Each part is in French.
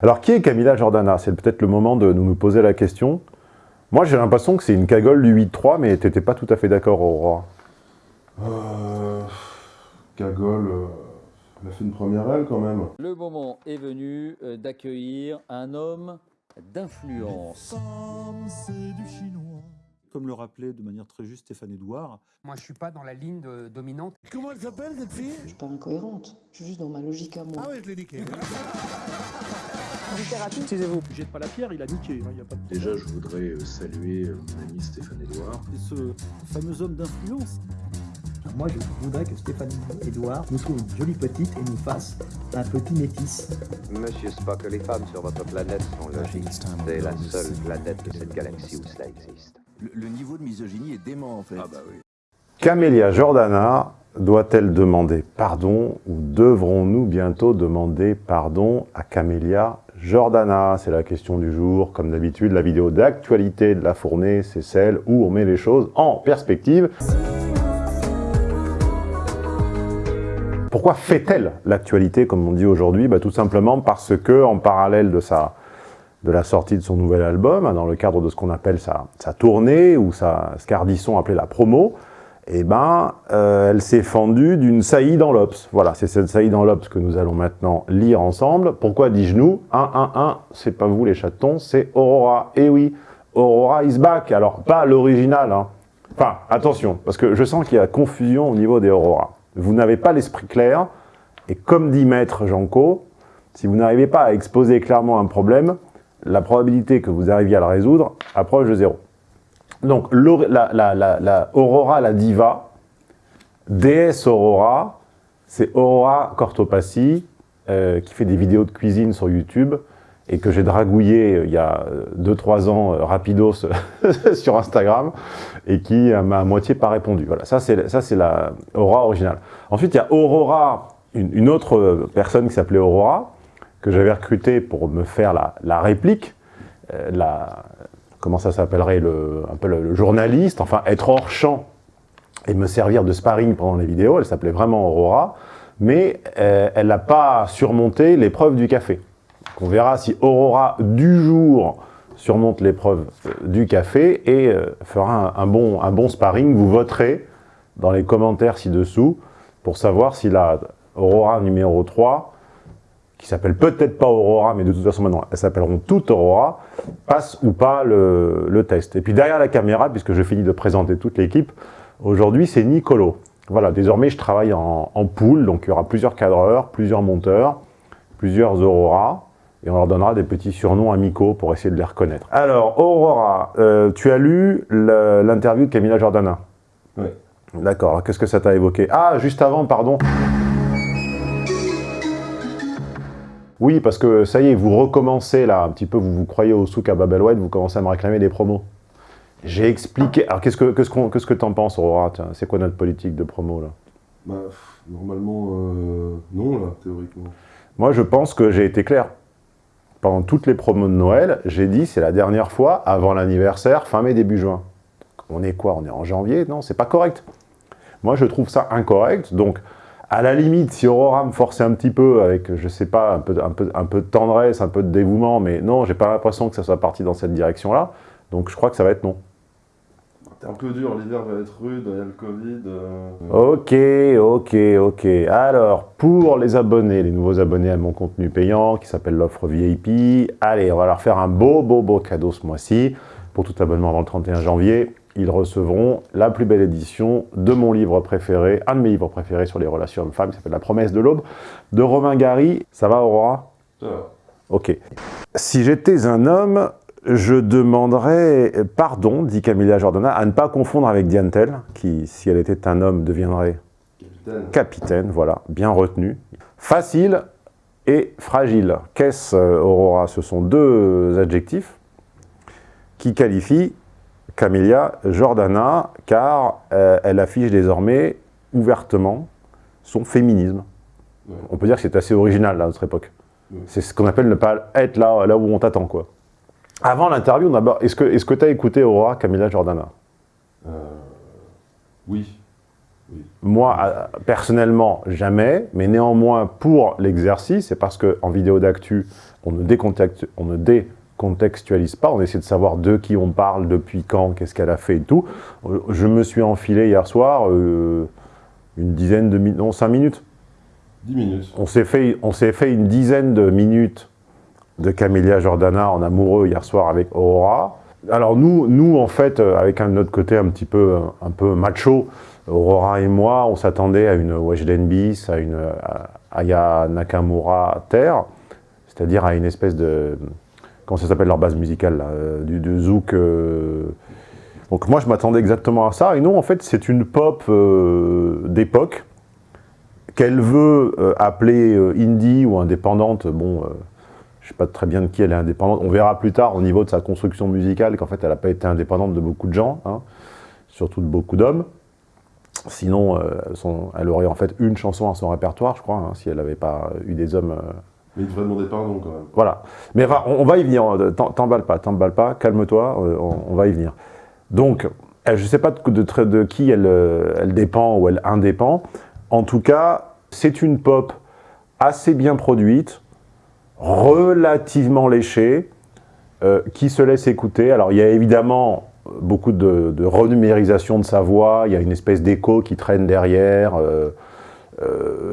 Alors, qui est Camilla Jordana C'est peut-être le moment de nous poser la question. Moi, j'ai l'impression que c'est une cagole du 8-3, mais t'étais pas tout à fait d'accord, Aurora. Euh... Cagole... euh, Elle a fait une première aile, quand même. Le moment est venu euh, d'accueillir un homme d'influence. Comme le rappelait de manière très juste Stéphane Edouard, Moi, je suis pas dans la ligne de- dominante. Comment elle s'appelle cette fille? Je suis pas incohérente, je suis juste dans ma logique à moi. Ah ouais, je l'ai niqué. taisez-vous, jette pas la pierre, il a niqué. hein, il y a pas de Déjà, je voudrais euh, saluer euh, mon ami Stéphane Edouard. Et ce fameux homme d'influence. Moi, je voudrais que Stéphanie Edouard nous trouve une jolie petite et nous fasse un petit métis. Monsieur Spock, les femmes sur votre planète sont logiques. C'est la seule planète de cette galaxie où cela existe. Le, le niveau de misogynie est dément en fait. Ah bah oui. Camélia Jordana doit-elle demander pardon ou devrons-nous bientôt demander pardon à Camélia Jordana C'est la question du jour. Comme d'habitude, la vidéo d'actualité de la fournée, c'est celle où on met les choses en perspective. Pourquoi fait-elle l'actualité, comme on dit aujourd'hui? Bah, Tout simplement parce que, en parallèle de, sa, de la sortie de son nouvel album, hein, dans le cadre de ce qu'on appelle sa, sa tournée, ou sa, ce qu'Ardisson appelait la promo, eh ben, euh, elle s'est fendue d'une saillie dans l'Obs. Voilà, c'est cette saillie dans l'Obs que nous allons maintenant lire ensemble. Pourquoi dis-je nous? 1, 1, 1, c'est pas vous les chatons, c'est Aurora. Eh oui, Aurora is back. Alors, pas l'original, hein. Enfin, attention, parce que je sens qu'il y a confusion au niveau des Aurora. Vous n'avez pas l'esprit clair, et comme dit Maître Janco, si vous n'arrivez pas à exposer clairement un problème, la probabilité que vous arriviez à le résoudre approche de zéro. Donc, la, la- la- la Aurora, la diva, déesse Aurora, c'est Aurora Cortopassi, euh, qui fait des vidéos de cuisine sur YouTube, et que j'ai dragouillé euh, il y a 2-3 ans, euh, rapidos, sur Instagram, et qui euh, m'a à moitié pas répondu. Voilà, ça c'est la Aurora originale. Ensuite, il y a Aurora, une, autre euh, personne qui s'appelait Aurora, que j'avais recruté pour me faire la, réplique, euh, la, comment ça s'appellerait, le, un peu le, journaliste, enfin être hors champ et me servir de sparring pendant les vidéos. Elle s'appelait vraiment Aurora, mais euh, elle n'a pas surmonté l'épreuve du café. On verra si Aurora du jour surmonte l'épreuve euh, du café et fera un, un bon, un bon sparring. Vous voterez dans les commentaires ci-dessous pour savoir si la Aurora numéro 3 qui s'appelle peut-être pas Aurora, mais de toute façon maintenant elles s'appelleront toutes Aurora, passe ou pas le, le test. Et puis derrière la caméra, puisque je finis de présenter toute l'équipe, aujourd'hui c'est Nicolo. Voilà, désormais je travaille en, en pool, donc il y aura plusieurs cadreurs, plusieurs monteurs, plusieurs Aurora, et on leur donnera des petits surnoms amicaux pour essayer de les reconnaître. Alors, Aurora, euh, tu as lu l'interview de Camilla Jordana Oui. D'accord, alors qu'est-ce que ça t'a évoqué? Ah, juste avant, pardon. Oui, parce que ça y est, vous recommencez là, un petit peu, vous vous croyez au souk à Babel White, vous commencez à me réclamer des promos. J'ai expliqué... Alors, qu'est-ce que qu'est-ce qu'on- qu'est-ce que t'en penses, Aurora C'est quoi notre politique de promo, là? Bah, normalement, euh, non, là, théoriquement. Moi, je pense que j'ai été clair. Pendant toutes les promos de Noël, j'ai dit c'est la dernière fois avant l'anniversaire, fin mai, début juin. On est quoi? On est en janvier? Non, c'est pas correct. Moi, je trouve ça incorrect. Donc, à la limite, si Aurora me forçait un petit peu avec, je sais pas, un peu, un peu, un peu de tendresse, un peu de dévouement, mais non, j'ai pas l'impression que ça soit parti dans cette direction-là. Donc, je crois que ça va être non. T'es un peu dur, l'hiver va être rude, il y a le Covid. euh, Ok, ok, ok. Alors, pour les abonnés, les nouveaux abonnés à mon contenu payant, qui s'appelle l'offre VIP, allez, on va leur faire un beau, beau, beau cadeau ce mois-ci. Pour tout abonnement avant le 31 janvier, ils recevront la plus belle édition de mon livre préféré, un de mes livres préférés sur les relations hommes-femmes, qui s'appelle La promesse de l'aube, de Romain Gary. Ça va, Aurora? Ça va. Ok. Si j'étais un homme, je demanderais pardon, dit Camilla Jordana, à ne pas confondre avec Diantel, qui, si elle était un homme, deviendrait Capitaine. capitaine, voilà, bien retenu. Facile et fragile. Qu'est-ce, euh, Aurora? Ce sont deux adjectifs qui qualifient Camélia Jordana, car euh, elle affiche désormais ouvertement son féminisme. Ouais. On peut dire que c'est assez original là, à notre époque. Ouais. C'est ce qu'on appelle ne pas être là, là où on t'attend, quoi. Avant l'interview, est-ce que tu as écouté Aurora Camélia Jordana? Euh, oui. Moi, euh, personnellement, jamais, mais néanmoins, pour l'exercice, c'est parce qu'en vidéo d'actu, on ne, décontextu- on ne décontextualise pas, on essaie de savoir de qui on parle, depuis quand, qu'est-ce qu'elle a fait et tout. Euh, Je me suis enfilé hier soir euh, une dizaine de minutes, non, cinq minutes. 10 minutes. On s'est fait, on fait une dizaine de minutes de Camélia Jordana en amoureux hier soir avec Aurora. Alors nous, nous en fait, euh, avec un autre côté un petit peu, un peu macho, Aurora et moi, on s'attendait à une Weshden Bis, à une euh, Aya Nakamura Terre, c'est-à-dire à une espèce de... Comment ça s'appelle leur base musicale euh, du, du zouk... euh. Donc moi, je m'attendais exactement à ça. Et non, en fait, c'est une pop euh, d'époque qu'elle veut appeler indie ou indépendante. Bon, euh, je sais pas très bien de qui elle est indépendante. On verra plus tard au niveau de sa construction musicale qu'en fait, elle n'a pas été indépendante de beaucoup de gens, hein, surtout de beaucoup d'hommes. Sinon, elle aurait en fait une chanson à son répertoire, je crois, hein, si elle n'avait pas eu des hommes... Mais il demander pardon voilà. Mais on, va y venir. t'en- T'emballes pas, t'emballes pas, calme-toi, euh, on, va y venir. Donc, je ne sais pas de, de, de qui elle, euh, elle dépend ou elle indépend. En tout cas, c'est une pop assez bien produite, relativement léchée, euh, qui se laisse écouter. Alors, il y a évidemment beaucoup de, renumérisation de sa voix, il y a une espèce d'écho qui traîne derrière,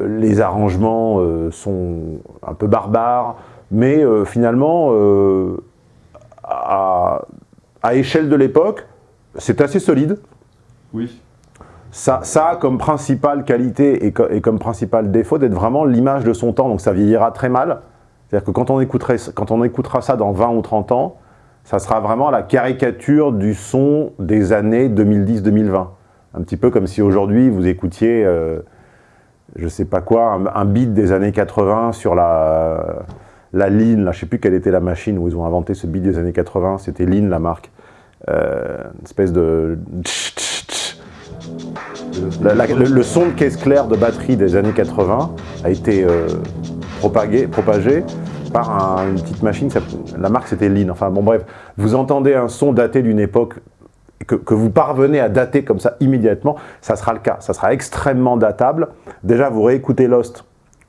les arrangements euh, sont un peu barbares, mais euh, finalement, euh, à, à échelle de l'époque, c'est assez solide. Oui. Ça, ça a comme principale qualité et, co- et comme principal défaut d'être vraiment l'image de son temps, donc ça vieillira très mal. C'est-à-dire que quand on, écouterait, quand on écoutera ça dans 20 ou 30 ans, ça sera vraiment la caricature du son des années 2010-2020. Un petit peu comme si aujourd'hui vous écoutiez, euh, je sais pas quoi, un, beat des années 80 sur la, la Lean, là, je sais plus quelle était la machine où ils ont inventé ce beat des années 80, c'était Lean la marque. Euh, une espèce de... Le, son de caisse claire de batterie des années 80 a été euh, propagé, par un- une petite machine, la marque c'était Lean. Enfin bon bref, vous entendez un son daté d'une époque que, vous parvenez à dater comme ça immédiatement, ça sera le cas. Ça sera extrêmement datable. Déjà, vous réécoutez Lost,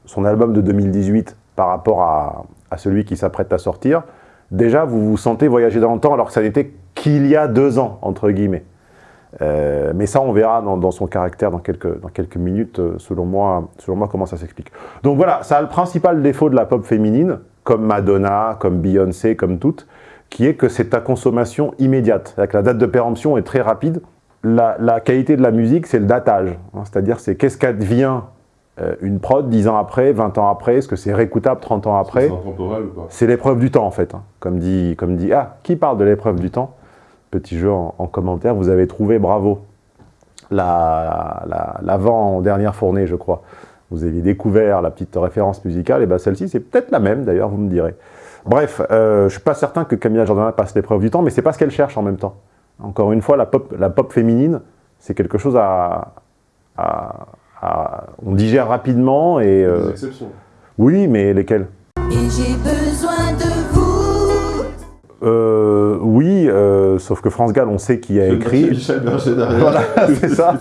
son album de 2018, par rapport à, celui qui s'apprête à sortir. Déjà, vous vous sentez voyager dans le temps alors que ça n'était qu'il y a deux ans, entre guillemets. Euh, mais ça, on verra dans, dans son caractère dans quelques, dans quelques minutes, euh, selon moi, selon moi, comment ça s'explique. Donc voilà, ça a le principal défaut de la pop féminine, comme Madonna, comme Beyoncé, comme toutes, qui est que c'est ta consommation immédiate. C'est-à-dire que la date de péremption est très rapide. La, la qualité de la musique, c'est le datage. hein. C'est-à-dire, c'est qu'est-ce qu'advient euh, une prod 10 ans après, 20 ans après, est-ce que c'est réécoutable 30 ans après? C'est l'épreuve du temps, en fait. hein. Comme dit, comme dit... Ah, qui parle de l'épreuve du temps? Petit jeu en, en commentaire, vous avez trouvé, bravo. La- la- L'avant-dernière fournée, je crois. Vous aviez découvert la petite référence musicale, et bien celle-ci, c'est peut-être la même, d'ailleurs, vous me direz. Bref, euh, je ne suis pas certain que Camilla Jordana passe l'épreuve du temps, mais c'est pas ce qu'elle cherche en même temps. Encore une fois, la pop, la pop féminine, c'est quelque chose à, à- à- On digère rapidement et... euh, Des exceptions. oui, mais lesquelles? Et j'ai besoin de vous. Euh, oui, euh, sauf que France Gall, on sait qui a C'est écrit. Michel Berger derrière. voilà, c'est ça.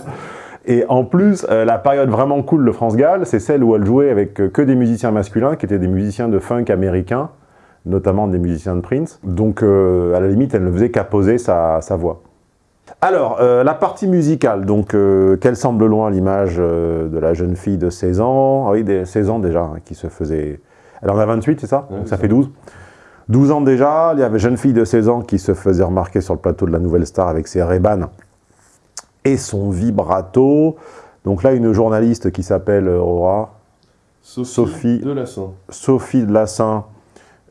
Et en plus, euh, la période vraiment cool de France Gall, c'est celle où elle jouait avec euh, que des musiciens masculins, qui étaient des musiciens de funk américains, notamment des musiciens de Prince. Donc, euh, à la limite, elle ne faisait qu'à poser sa, sa voix. Alors, euh, la partie musicale, donc, euh, qu'elle semble loin l'image euh, de la jeune fille de 16 ans, ah oui, des 16 ans déjà, hein, qui se faisait... Elle en a 28, c'est ça Ouais, Donc ça fait 12 12 ans déjà, il y avait jeune fille de 16 ans qui se faisait remarquer sur le plateau de la Nouvelle Star avec ses Ray-Ban et son vibrato. Donc là, une journaliste qui s'appelle Aurora, Sophie, Sophie. Delassin. Sophie de Lassin,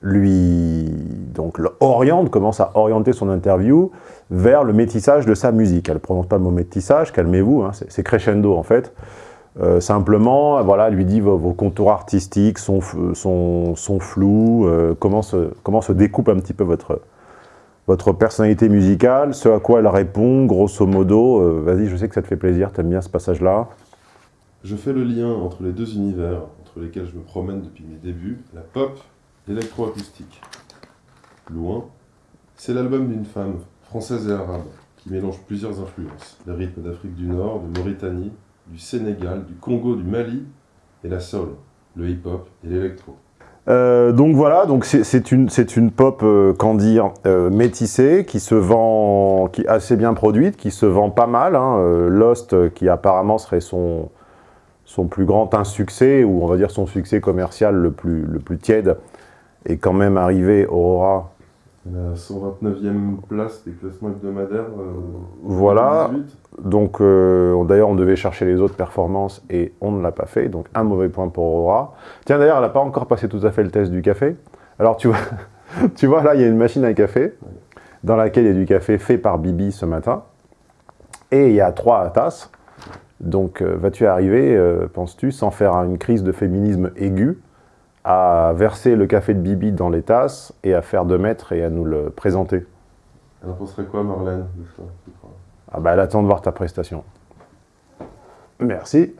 lui donc, oriente, commence à orienter son interview vers le métissage de sa musique. Elle ne prononce pas le mot métissage, calmez-vous, hein, c'est crescendo en fait. Euh, simplement, voilà, lui dit vos, contours artistiques sont, f- sont, sont flous, euh, comment, se, comment se découpe un petit peu votre, votre personnalité musicale, ce à quoi elle répond, grosso modo, euh, vas-y, je sais que ça te fait plaisir, t'aimes bien ce passage-là. Je fais le lien entre les deux univers entre lesquels je me promène depuis mes débuts, la pop, l'électroacoustique. Loin, c'est l'album d'une femme, française et arabe, qui mélange plusieurs influences. Les rythmes d'Afrique du Nord, de Mauritanie, du Sénégal, du Congo, du Mali et la soul, le hip-hop et l'électro. Euh, donc voilà, c'est une, pop, euh, qu'en dire, euh, métissée, qui se vend, qui assez bien produite, qui se vend pas mal. Hein, Lost, qui apparemment serait son, plus grand insuccès, ou on va dire son succès commercial le plus tiède, est quand même arrivé Aurora. La 129e place des classements hebdomadaires. euh, Voilà, 2018. donc euh, d'ailleurs on devait chercher les autres performances et on ne l'a pas fait, donc un mauvais point pour Aurora. Tiens d'ailleurs elle n'a pas encore passé tout à fait le test du café. Alors tu vois, tu vois là il y a une machine à café dans laquelle il y a du café fait par Bibi ce matin et il y a trois tasses. Donc euh, vas-tu arriver, euh, penses-tu, sans faire une crise de féminisme aiguë, à verser le café de Bibi dans les tasses et à faire deux mètres et à nous le présenter Elle en penserait quoi, Marlène de ça, Ah bah elle attend de voir ta prestation. Merci.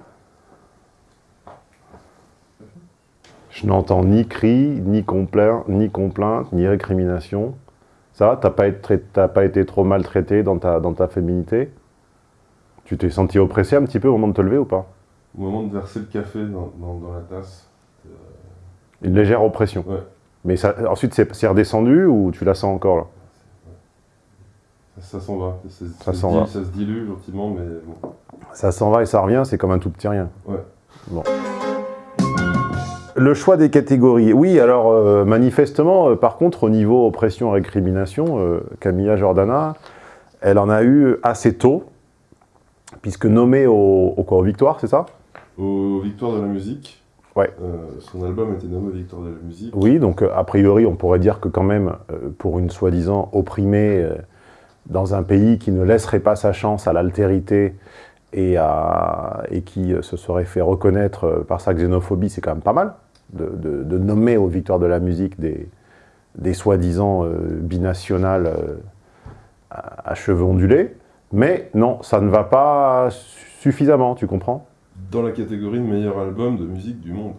Je n'entends ni cri, ni complainte, ni complainte, ni récrimination. Ça va T'as pas, été pas été trop maltraité dans ta, dans ta féminité? Tu t'es senti oppressé un petit peu au moment de te lever ou pas? Au moment de verser le café dans, dans- dans la tasse, Une légère oppression. Ouais. Mais ça, ensuite c'est redescendu ou tu la sens encore là ça, ça s'en va. Ça, Ça se va. Ça se dilue gentiment, mais bon. Ça s'en va et ça revient, c'est comme un tout petit rien. Ouais. Bon. Le choix des catégories. Oui, alors euh, manifestement, euh, par contre, au niveau oppression récrimination, euh, Camilla Jordana, elle en a eu assez tôt, puisque nommée au, au quoi, aux victoires, c'est ça? Aux Victoires de la musique, Ouais. euh, son album était nommé Victoire de la musique. Oui, donc euh, a priori, on pourrait dire que quand même, euh, pour une soi-disant opprimée dans un pays qui ne laisserait pas sa chance à l'altérité et, à- et qui se serait fait reconnaître par sa xénophobie, c'est quand même pas mal de, de- de nommer aux victoires de la musique des, des soi-disant euh, binationales euh, à, à cheveux ondulés. Mais non, ça ne va pas suffisamment, tu comprends? Dans la catégorie de meilleur album de musique du monde.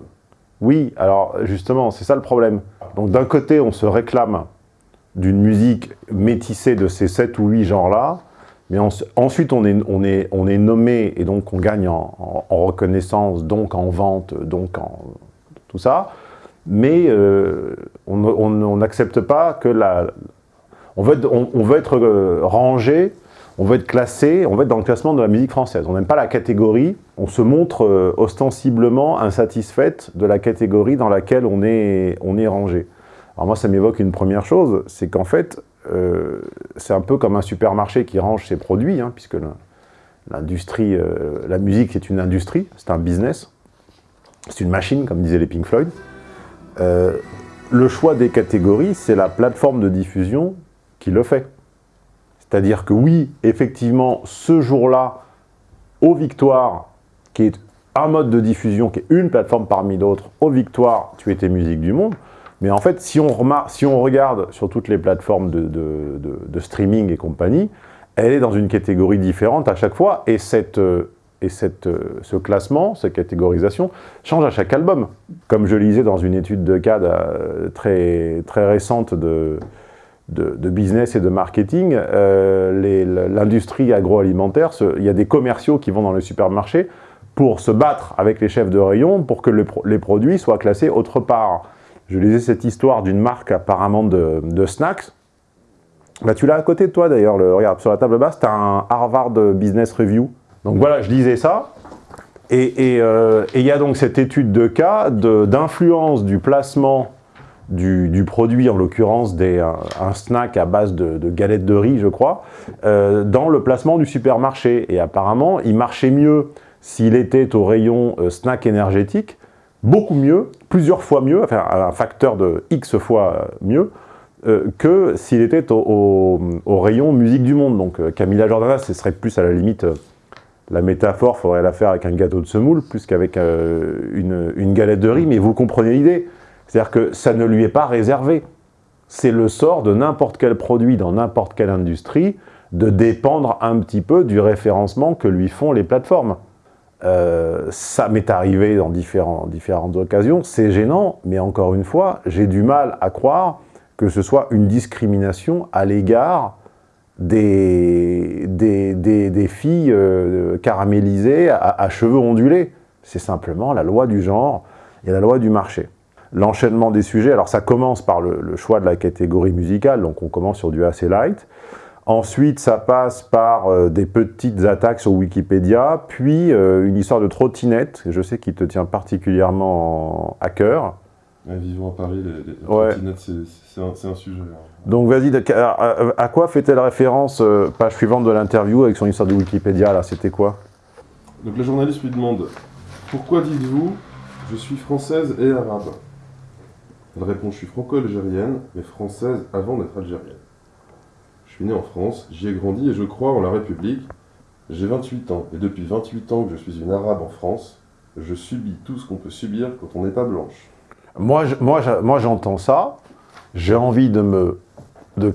Oui, alors justement, c'est ça le problème. Donc d'un côté, on se réclame d'une musique métissée de ces sept ou huit genres-là, mais ensuite on est, nommé et donc on gagne en, reconnaissance, donc en vente, donc en tout ça, mais euh, on n'accepte pas que la... On veut être, on- on veut être euh, rangé, on veut être classé, on veut être dans le classement de la musique française. On n'aime pas la catégorie, on se montre euh, ostensiblement insatisfaite de la catégorie dans laquelle on est, on est rangé. Alors moi, ça m'évoque une première chose, c'est qu'en fait, euh, c'est un peu comme un supermarché qui range ses produits, hein, puisque l'industrie, euh, la musique, c'est une industrie, c'est un business, c'est une machine, comme disaient les Pink Floyd. Le choix des catégories, c'est la plateforme de diffusion qui le fait. C'est-à-dire que oui, effectivement, ce jour-là, aux Victoires, qui est un mode de diffusion, qui est une plateforme parmi d'autres, aux Victoires, tu étais musique du monde. Mais en fait, si on, si on regarde sur toutes les plateformes de streaming et compagnie, elle est dans une catégorie différente à chaque fois, et, cette, euh, et cette, euh, ce classement, cette catégorisation, change à chaque album. Comme je lisais dans une étude de cas euh, très, très récente de, de, business et de marketing, euh, les- l'industrie agroalimentaire, il y a des commerciaux qui vont dans le supermarché pour se battre avec les chefs de rayon pour que les produits soient classés autre part. Je lisais cette histoire d'une marque apparemment de, snacks. Bah, tu l'as à côté de toi d'ailleurs, le- regarde, sur la table basse, tu as un Harvard Business Review. Donc voilà, je lisais ça. Et euh, il y a donc cette étude de cas d'influence du placement du, du produit, en l'occurrence un, un snack à base de, de galettes de riz, je crois, euh, dans le placement du supermarché. Et apparemment, il marchait mieux s'il était au rayon euh, snack énergétique, beaucoup mieux, plusieurs fois mieux, enfin un facteur de X fois euh, mieux, que s'il était au, au- rayon musique du monde. Donc Camilla Jordana, ce serait plus à la limite, la métaphore, faudrait la faire avec un gâteau de semoule, plus qu'avec une, une galette de riz, mais vous comprenez l'idée. C'est-à-dire que ça ne lui est pas réservé. C'est le sort de n'importe quel produit dans n'importe quelle industrie de dépendre un petit peu du référencement que lui font les plateformes. Euh, ça m'est arrivé dans différentes occasions, c'est gênant, mais encore une fois, j'ai du mal à croire que ce soit une discrimination à l'égard des, des, des- filles euh, caramélisées à cheveux ondulés. C'est simplement la loi du genre et la loi du marché. L'enchaînement des sujets. Alors ça commence par le, le, choix de la catégorie musicale, donc on commence sur du assez light. Ensuite, ça passe par euh, des petites attaques sur Wikipédia, puis euh, une histoire de trottinette, je sais qu'il te tient particulièrement à cœur. Ouais, vivons à Paris, les, les ouais. trottinettes, c'est un, un, sujet. Hein. Donc vas-y, à, à, quoi fait-elle référence, euh, page suivante de l'interview, avec son histoire de Wikipédia, là, c'était quoi? Donc la journaliste lui demande « Pourquoi dites-vous « Je suis française et arabe ?» Elle répond « Je suis franco-algérienne, mais française avant d'être algérienne. » Je suis né en France, j'y ai grandi et je crois en la République. J'ai 28 ans, et depuis 28 ans que je suis une arabe en France, je subis tout ce qu'on peut subir quand on n'est pas blanche. Moi, j'entends ça, j'ai envie de me de,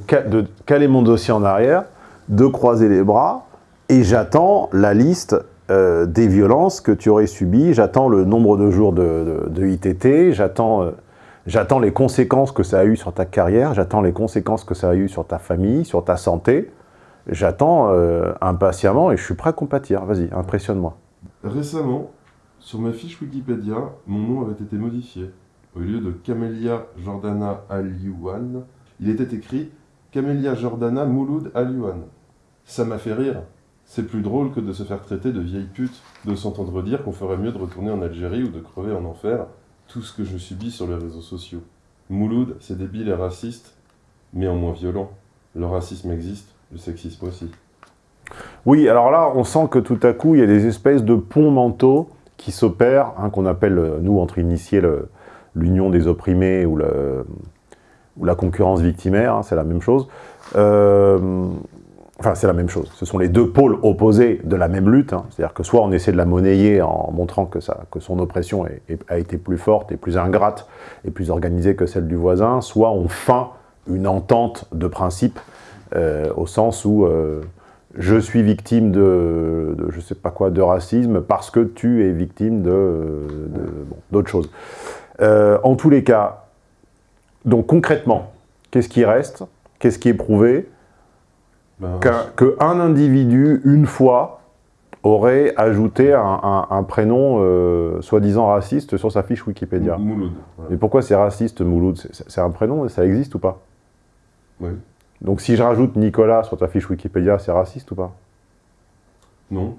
caler mon dossier en arrière, de croiser les bras, et j'attends la liste euh, des violences que tu aurais subies, j'attends le nombre de jours de ITT, j'attends... Euh, J'attends les conséquences que ça a eu sur ta carrière, j'attends les conséquences que ça a eu sur ta famille, sur ta santé. J'attends euh, impatiemment et je suis prêt à compatir. Vas-y, impressionne-moi. Récemment, sur ma fiche Wikipédia, mon nom avait été modifié. Au lieu de Camélia Jordana Aliouane, il était écrit Camélia Jordana Mouloud Aliouane. Ça m'a fait rire. C'est plus drôle que de se faire traiter de vieille pute, de s'entendre dire qu'on ferait mieux de retourner en Algérie ou de crever en enfer, tout ce que je subis sur les réseaux sociaux. Mouloud, c'est débile et raciste, mais en moins violent. Le racisme existe, le sexisme aussi. Oui, alors là, on sent que tout à coup, il y a des espèces de ponts mentaux qui s'opèrent, hein, qu'on appelle, nous, entre initiés, l'union des opprimés ou, la concurrence victimaire, hein, c'est la même chose. Euh, Enfin, c'est la même chose. Ce sont les deux pôles opposés de la même lutte. Hein. C'est-à-dire que soit on essaie de la monnayer en montrant que, son oppression a été plus forte et plus ingrate et plus organisée que celle du voisin, soit on feint une entente de principe euh, au sens où euh, je suis victime de, je sais pas quoi, de racisme parce que tu es victime de d'autres choses. Euh, en tous les cas, donc concrètement, qu'est-ce qui reste? Qu'est-ce qui est prouvé? Ben, qu'un qu individu, une fois, aurait ajouté un, un, un prénom euh, soi-disant raciste sur sa fiche Wikipédia. Mouloud. Mais pourquoi c'est raciste, Mouloud? C'est un prénom, ça existe ou pas? Oui. Donc si je rajoute Nicolas sur ta fiche Wikipédia, c'est raciste ou pas? Non.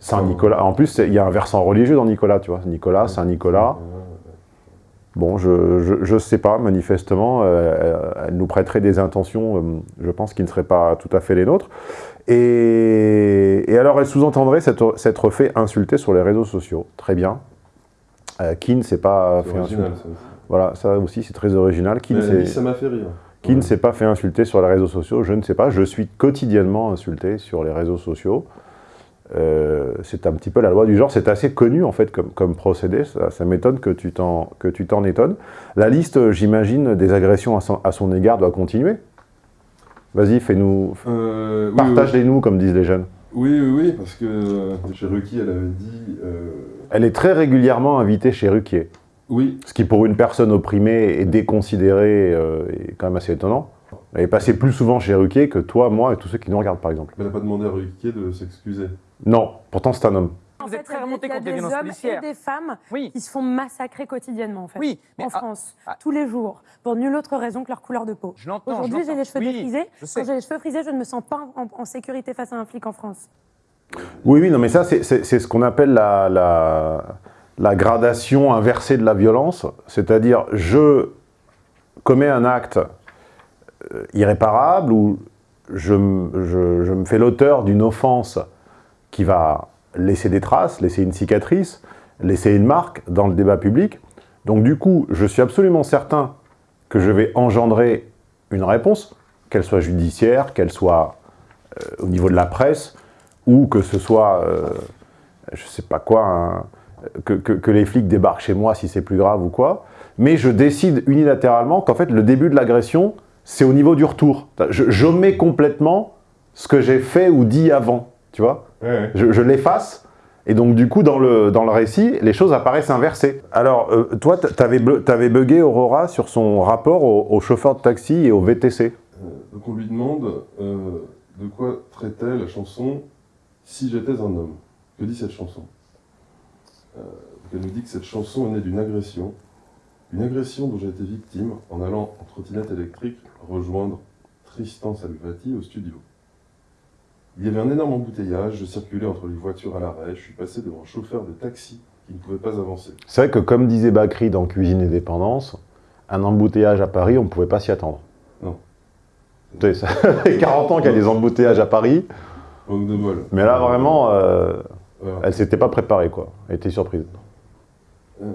Saint-Nicolas. En plus, il y a un versant religieux dans Nicolas, tu vois. Nicolas, Saint-Nicolas. Bon, je ne sais pas, manifestement, euh, elle nous prêterait des intentions, euh, je pense, qui ne seraient pas tout à fait les nôtres. Et, et alors, elle sous-entendrait s'être fait insulter sur les réseaux sociaux. Très bien. Euh, qui ne s'est pas fait original, insulter Voilà, ça aussi, c'est très original. Qui Mais ça m'a fait rire. Qui ouais. ne s'est pas fait insulter sur les réseaux sociaux Je ne sais pas. Je suis quotidiennement insulté sur les réseaux sociaux. Euh, c'est un petit peu la loi du genre, c'est assez connu en fait comme, comme procédé, ça, ça m'étonne que tu t'en étonnes. La liste, j'imagine, des agressions à son, à son, égard doit continuer. Vas-y, fais-nous, euh, partage-les-nous, oui, comme disent les jeunes. Oui, oui, oui, parce que euh, chez Ruquier, elle avait dit... Euh... Elle est très régulièrement invitée chez Ruquier. Oui. Ce qui, pour une personne opprimée et déconsidérée, euh, est quand même assez étonnant. Elle est passée plus souvent chez Ruquier que toi, moi et tous ceux qui nous regardent, par exemple. Elle n'a pas demandé à Ruquier de s'excuser. Non, pourtant c'est un homme. Vous êtes très remonté contre les violences policières. Il y a des hommes et des femmes oui. qui se font massacrer quotidiennement, en fait, oui, en France, ah, tous les jours, pour nulle autre raison que leur couleur de peau. Aujourd'hui, j'ai les cheveux oui, défrisés. Quand j'ai les cheveux frisés, je ne me sens pas en, en, sécurité face à un flic en France. Oui, oui, non, mais ça, c'est ce qu'on appelle la, la, la gradation inversée de la violence. C'est-à-dire, je commets un acte euh, irréparable ou je, je, je me fais l'auteur d'une offense qui va laisser des traces, laisser une cicatrice, laisser une marque dans le débat public. Donc du coup, je suis absolument certain que je vais engendrer une réponse, qu'elle soit judiciaire, qu'elle soit euh, au niveau de la presse, ou que ce soit, euh, je sais pas quoi, que, les flics débarquent chez moi si c'est plus grave ou quoi, mais je décide unilatéralement qu'en fait le début de l'agression, c'est au niveau du retour. Je, je mets complètement ce que j'ai fait ou dit avant, tu vois Ouais. Je, je l'efface, et donc du coup, dans le, dans le récit, les choses apparaissent inversées. Alors, euh, toi, t'avais avais bugué Aurora sur son rapport au, au, chauffeur de taxi et au VTC. Euh, donc on lui demande euh, de quoi traitait la chanson « Si j'étais un homme ». Que dit cette chanson? Elle nous dit que cette chanson est née d'une agression Une agression dont j'ai été victime en allant en trottinette électrique rejoindre Tristan Salvati au studio. Il y avait un énorme embouteillage, je circulais entre les voitures à l'arrêt, je suis passé devant un chauffeur de taxi qui ne pouvait pas avancer. C'est vrai que comme disait Bakri dans Cuisine et Dépendance, un embouteillage à Paris, on ne pouvait pas s'y attendre. Non. Ça fait 40 ans qu'il y a des embouteillages à Paris. De bol. Mais là, vraiment, euh, voilà. elle s'était pas préparée, quoi. Elle était surprise. Euh,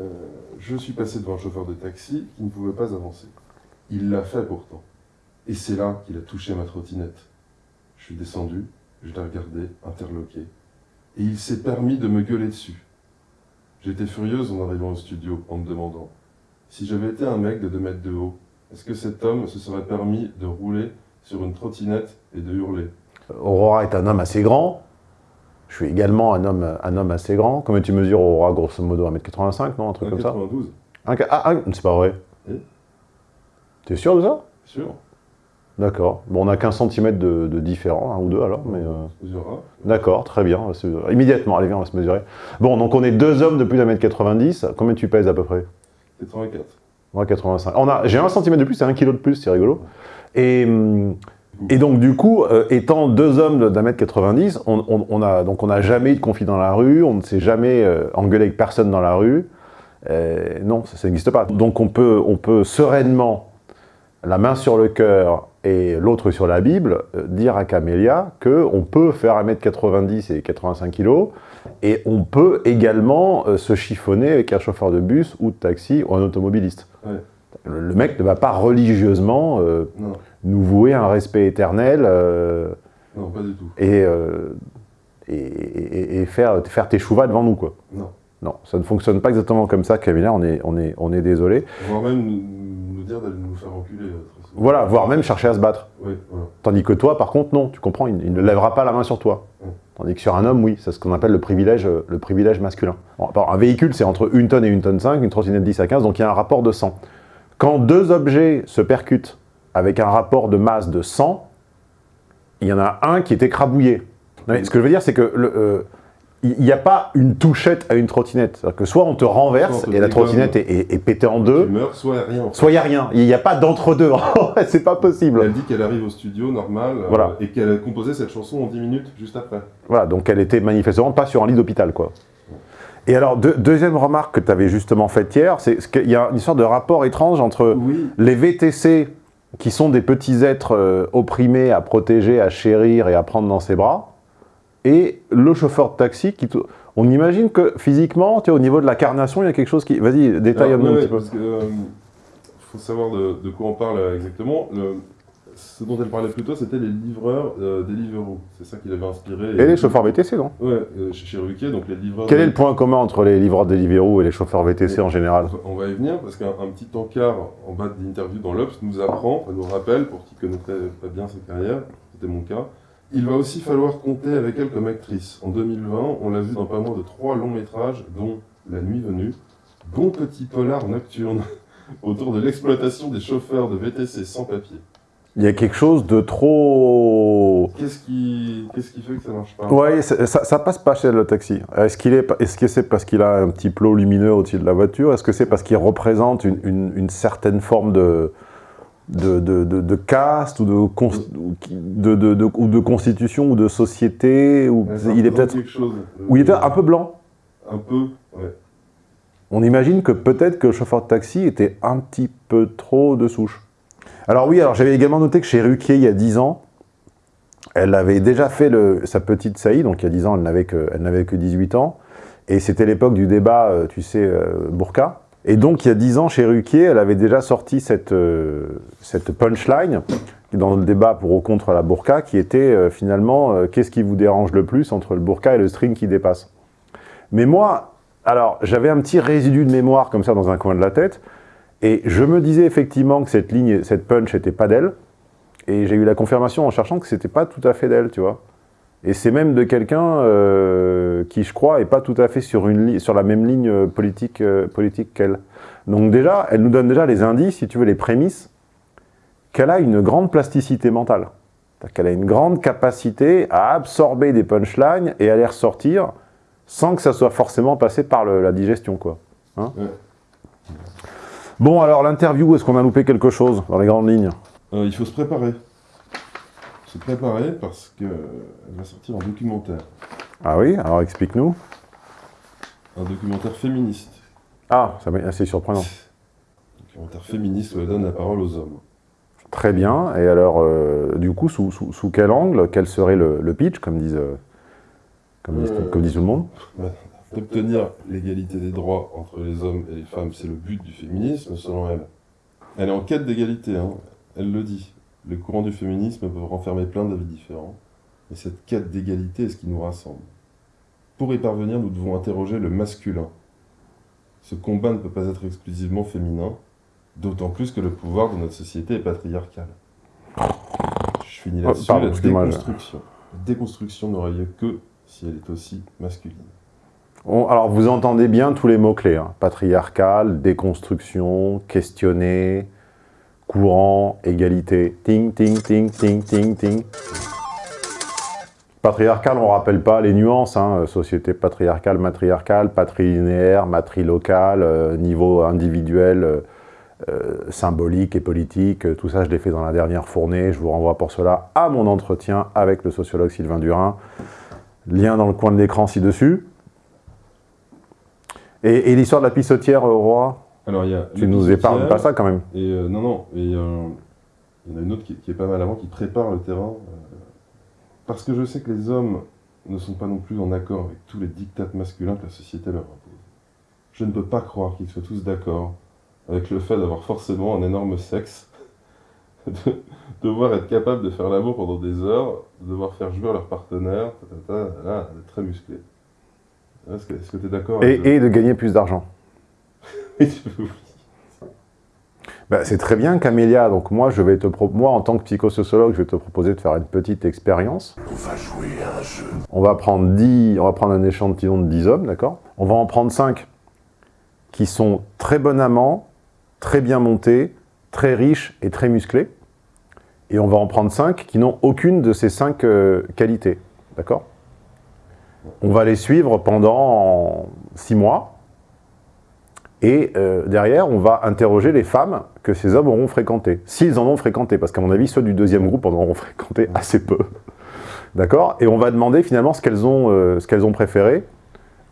je suis passé devant un chauffeur de taxi qui ne pouvait pas avancer. Il l'a fait pourtant. Et c'est là qu'il a touché ma trottinette. Je suis descendu, je l'ai regardé, interloqué. Et il s'est permis de me gueuler dessus. J'étais furieuse en arrivant au studio en me demandant si j'avais été un mec de 2 mètres de haut, est-ce que cet homme se serait permis de rouler sur une trottinette et de hurler? Aurora est un homme assez grand. Je suis également un homme, un homme assez grand. Combien tu mesures, Aurora, grosso modo 1m85, non Un truc comme ça 92. Ah, ah c'est pas vrai. Et T'es sûr de ça? Sûr. D'accord. Bon, on a 15 cm de, de différent, un ou deux alors, mais... Euh... D'accord, très bien. Immédiatement, allez, viens, on va se mesurer. Bon, donc on est deux hommes de plus d'un mètre 90. Combien tu pèses à peu près? 84. Ouais, 85. J'ai un centimètre de plus, c'est un kilo de plus, c'est rigolo. Et, et donc, du coup, euh, étant deux hommes d'un mètre 90, on, on, on, a, donc on n'a jamais eu de conflit dans la rue, on ne s'est jamais euh, engueulé avec personne dans la rue. Euh, non, ça, ça n'existe pas. Donc on peut, on peut sereinement, la main sur le cœur et l'autre sur la Bible, euh, dire à Camélia qu'on peut faire 1m90 et 85 kg, et on peut également euh, se chiffonner avec un chauffeur de bus ou de taxi ou un automobiliste. Ouais. Le, mec ne va pas religieusement euh, nous vouer un respect éternel euh, non, pas du tout. Et, et, et, et, faire, faire tes chouvas devant nous. Quoi. Non. Non, ça ne fonctionne pas exactement comme ça, Camélia, on est, on est, on est désolé. Voire même nous dire d'aller nous faire enculer. Voilà, voire même chercher à se battre. Oui, voilà. Tandis que toi, par contre, non, tu comprends, il, il ne lèvera pas la main sur toi. Oui. Tandis que sur un homme, oui, c'est ce qu'on appelle le privilège, le privilège masculin. Bon, un véhicule, c'est entre 1 tonne et 1 tonne 5, une trottinette 10 à 15, donc il y a un rapport de 100. Quand deux objets se percutent avec un rapport de masse de 100, il y en a un qui est écrabouillé. Non, ce que je veux dire, c'est que le, euh, il n'y a pas une touchette à une trottinette. C'est-à-dire que soit on te renverse et la trottinette est, est, est, pétée en deux, tu meurs, soit il n'y a rien. Soit il n'y a rien. Il n'y a pas d'entre-deux. c'est pas possible. Elle dit qu'elle arrive au studio normal voilà. euh, et qu'elle a composé cette chanson en 10 minutes juste après. Voilà, donc elle était manifestement pas sur un lit d'hôpital, quoi. Et alors, deux, deuxième remarque que tu avais justement faite hier, c'est qu'il y a une sorte de rapport étrange entre oui. les VTC, qui sont des petits êtres euh, opprimés à protéger, à chérir et à prendre dans ses bras, et le chauffeur de taxi qui... On imagine que physiquement, tu sais, au niveau de la carnation, il y a quelque chose qui... Vas-y, détaille un ouais, petit peu. Il euh, faut savoir de, de, quoi on parle exactement. Le, ce dont elle parlait plus tôt, c'était les livreurs euh, Deliveroo. C'est ça qui l'avait inspiré. Et, et les chauffeurs VTC, non? Ouais, euh, chez, chez Ruquier, donc les livreurs... Quel est le point commun entre les livreurs Deliveroo et les chauffeurs VTC en général? On va y venir, parce qu'un petit encart en bas de l'interview dans l'Obs nous apprend, nous rappelle, pour qui connaîtrait pas bien sa carrière, c'était mon cas, il va aussi falloir compter avec elle comme actrice. En 2020, on l'a vu dans pas moins de trois longs métrages, dont La Nuit Venue, bon petit polar nocturne, autour de l'exploitation des chauffeurs de VTC sans papier. Il y a quelque chose de trop... Qu'est-ce qui, qu qui fait que ça marche pas? Ouais, ça, ça, passe pas chez le taxi. Est-ce qu'il est, est-ce que c'est parce qu'il a un petit plot lumineux au-dessus de la voiture? Est-ce que c'est parce qu'il représente une, une, une, certaine forme de, de, de, de, de caste ou de, de, de, ou de constitution ou de société ou ouais, il est peut-être ou il est un peu blanc. Un peu ouais. on imagine que peut-être que le chauffeur de taxi était un petit peu trop de souche. Alors oui alors j'avais également noté que chez Ruquier il y a 10 ans elle avait déjà fait le, sa petite saillie donc il y a 10 ans elle n'avait que, elle n'avait que 18 ans. Et c'était l'époque du débat tu sais Burqa et donc, il y a dix ans, chez Ruquier, elle avait déjà sorti cette, euh, cette punchline dans le débat pour ou contre la burqa, qui était euh, finalement euh, qu'est-ce qui vous dérange le plus entre le burqa et le string qui dépasse? Mais moi, alors, j'avais un petit résidu de mémoire comme ça dans un coin de la tête, et je me disais effectivement que cette ligne, cette punch n'était pas d'elle, et j'ai eu la confirmation en cherchant que c'était pas tout à fait d'elle, tu vois. Et c'est même de quelqu'un euh, qui, je crois, est pas tout à fait sur, une sur la même ligne politique, euh, politique qu'elle. Donc déjà, elle nous donne déjà les indices, si tu veux, les prémices, qu'elle a une grande plasticité mentale. Qu'elle a une grande capacité à absorber des punchlines et à les ressortir sans que ça soit forcément passé par le, la digestion, quoi. Hein ouais. Bon, alors l'interview, est-ce qu'on a loupé quelque chose dans les grandes lignes? Euh, Il faut se préparer. Préparer parce qu'elle va sortir un documentaire. Ah oui Alors explique-nous. Un documentaire féministe. Ah, c'est assez surprenant. Un documentaire féministe où elle donne la parole aux hommes. Très bien. Et alors, euh, du coup, sous, sous, quel angle Quel serait le, pitch, comme disent, euh, comme, disent, comme dit tout le monde? D'obtenir l'égalité des droits entre les hommes et les femmes, c'est le but du féminisme, selon elle. Elle est en quête d'égalité, hein. elle le dit. Le courant du féminisme peut renfermer plein d'avis différents, mais cette quête d'égalité est ce qui nous rassemble. Pour y parvenir, nous devons interroger le masculin. Ce combat ne peut pas être exclusivement féminin, d'autant plus que le pouvoir de notre société est patriarcal. Je finis oh, là-dessus, la déconstruction. La déconstruction n'aurait lieu que si elle est aussi masculine alors, vous entendez bien tous les mots-clés. Hein. Patriarcal, déconstruction, questionner, courant, égalité. Ting, ting, ting, ting, ting, ting. Patriarcal, on ne rappelle pas les nuances. Hein. Société patriarcale, matriarcale, patrilinéaire, matrilocale, euh, niveau individuel, euh, euh, symbolique et politique. Tout ça, je l'ai fait dans la dernière fournée. Je vous renvoie pour cela à mon entretien avec le sociologue Sylvain Durin. Lien dans le coin de l'écran ci-dessus. Et, l'histoire de la pissotière au roi Alors, il y a Tu nous épargnes pas ça quand même et euh, Non, non. Et il y en a une autre qui, est pas mal avant, qui prépare le terrain. Euh, parce que je sais que les hommes ne sont pas non plus en accord avec tous les dictats masculins que la société leur impose. Je ne peux pas croire qu'ils soient tous d'accord avec le fait d'avoir forcément un énorme sexe, de devoir être capable de faire l'amour pendant des heures, de devoir faire jouer leur partenaire, là, très musclé. Est-ce que tu es d'accord et, de gagner plus d'argent. Bah, C'est très bien, Camélia. Donc moi, je vais te moi, en tant que psychosociologue, je vais te proposer de faire une petite expérience. On va jouer à un jeu. On va prendre, 10, on va prendre un échantillon de 10 hommes, d'accord? On va en prendre 5 qui sont très bon amants, très bien montés, très riches et très musclés. Et on va en prendre 5 qui n'ont aucune de ces 5 euh, qualités, d'accord? On va les suivre pendant six mois. Et euh, derrière, on va interroger les femmes que ces hommes auront fréquentées. S'ils en ont fréquenté, parce qu'à mon avis, ceux du deuxième groupe en auront fréquenté assez peu. D'accord? Et on va demander finalement ce qu'elles ont, euh, ont, préféré,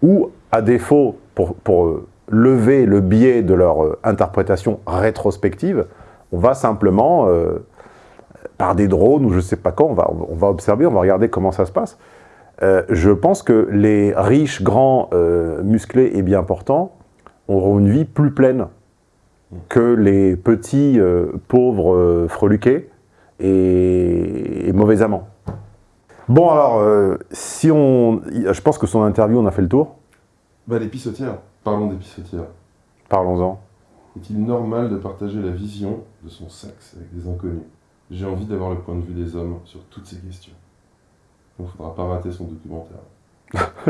ou à défaut, pour, euh, lever le biais de leur interprétation rétrospective, on va simplement, par des drones ou je ne sais pas quoi, on va, on va observer, on va regarder comment ça se passe. Euh, je pense que les riches, grands, euh, musclés et bien portants auront une vie plus pleine que les petits, euh, pauvres, freluqués et, mauvais amants. Bon alors, si on... Je pense que son interview, on a fait le tour. Bah les pissotières. Parlons des pissotières. Parlons-en. Est-il normal de partager la vision de son sexe avec des inconnus? J'ai envie d'avoir le point de vue des hommes sur toutes ces questions. Il ne faudra pas rater son documentaire.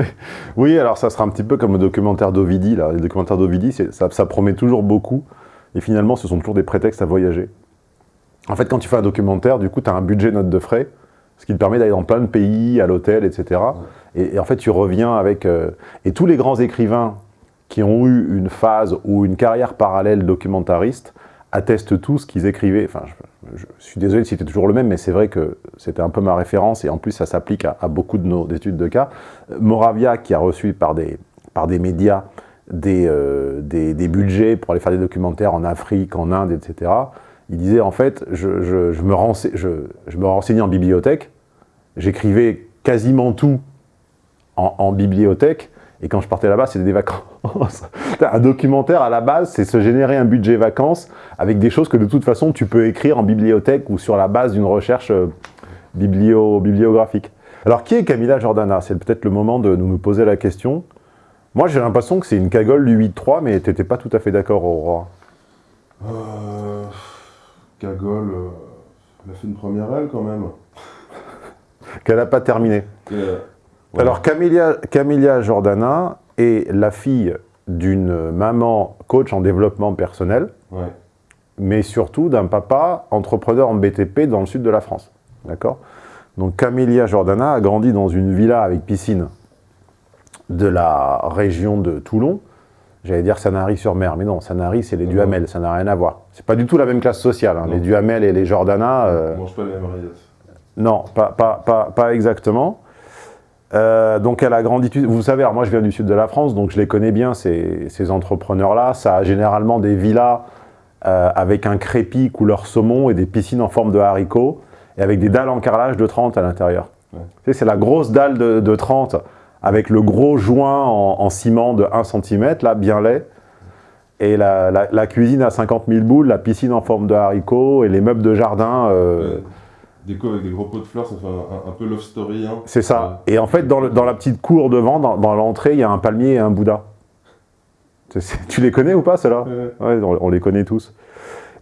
oui, alors ça sera un petit peu comme le documentaire d'Ovidi. Les documentaires d'Ovidi, ça, promet toujours beaucoup. Et finalement, ce sont toujours des prétextes à voyager. En fait, quand tu fais un documentaire, du coup, tu as un budget note de frais, ce qui te permet d'aller dans plein de pays, à l'hôtel, etc. Et, en fait, tu reviens avec... Euh, et tous les grands écrivains qui ont eu une phase ou une carrière parallèle documentariste attestent tous qu'ils écrivaient... suis désolé si c'était toujours le même, mais c'est vrai que c'était un peu ma référence, et en plus ça s'applique à, beaucoup de nos études de cas. Moravia, qui a reçu par des, par des médias euh, des, des, budgets pour aller faire des documentaires en Afrique, en Inde, etc., il disait en fait, je, je, me, renseigne, je, me renseignais en bibliothèque, j'écrivais quasiment tout en bibliothèque, et quand je partais là-bas, c'était des vacances. un documentaire, à la base, c'est se générer un budget vacances avec des choses que de toute façon, tu peux écrire en bibliothèque ou sur la base d'une recherche euh, bibliographique. Alors, qui est Camilla Jordana C'est peut-être le moment de nous poser la question. Moi, j'ai l'impression que c'est une cagole du 8-3, mais tu n'étais pas tout à fait d'accord, Aurora. Euh, cagole, euh, elle a fait une première aile quand même. Qu'elle n'a pas terminé. Euh, alors, Camilla, Jordana est la fille d'une maman coach en développement personnel, mais surtout d'un papa entrepreneur en BTP dans le sud de la France. D'accord? Donc, Camilla Jordana a grandi dans une villa avec piscine de la région de Toulon, J'allais dire Sanary-sur-Mer, mais non, Sanary, c'est les Duhamel, ça n'a rien à voir. C'est pas du tout la même classe sociale. Hein. Les Duhamel et les Jordana... Euh... On mange pas les mêmes Non, pas, pas, pas, pas exactement. Euh, donc elle a grandi, vous savez, moi je viens du sud de la France, donc je les connais bien, ces, ces entrepreneurs-là. Ça a généralement des villas euh, avec un crépi couleur saumon et des piscines en forme de haricots, et avec des dalles en carrelage de 30 à l'intérieur. Ouais. C'est la grosse dalle de, de, 30 avec le gros joint en, en, ciment de 1 cm, là, bien laid. Et la, la, la, cuisine à 50 000 boules, la piscine en forme de haricots et les meubles de jardin... Euh, ouais déco avec des gros pots de fleurs, ça fait un, un peu love story. Hein. C'est ça. Et en fait, dans, le, dans, la petite cour devant, dans, dans l'entrée, il y a un palmier et un Bouddha. Tu les connais ou pas, ceux-là ouais. ouais on, on, les connaît tous.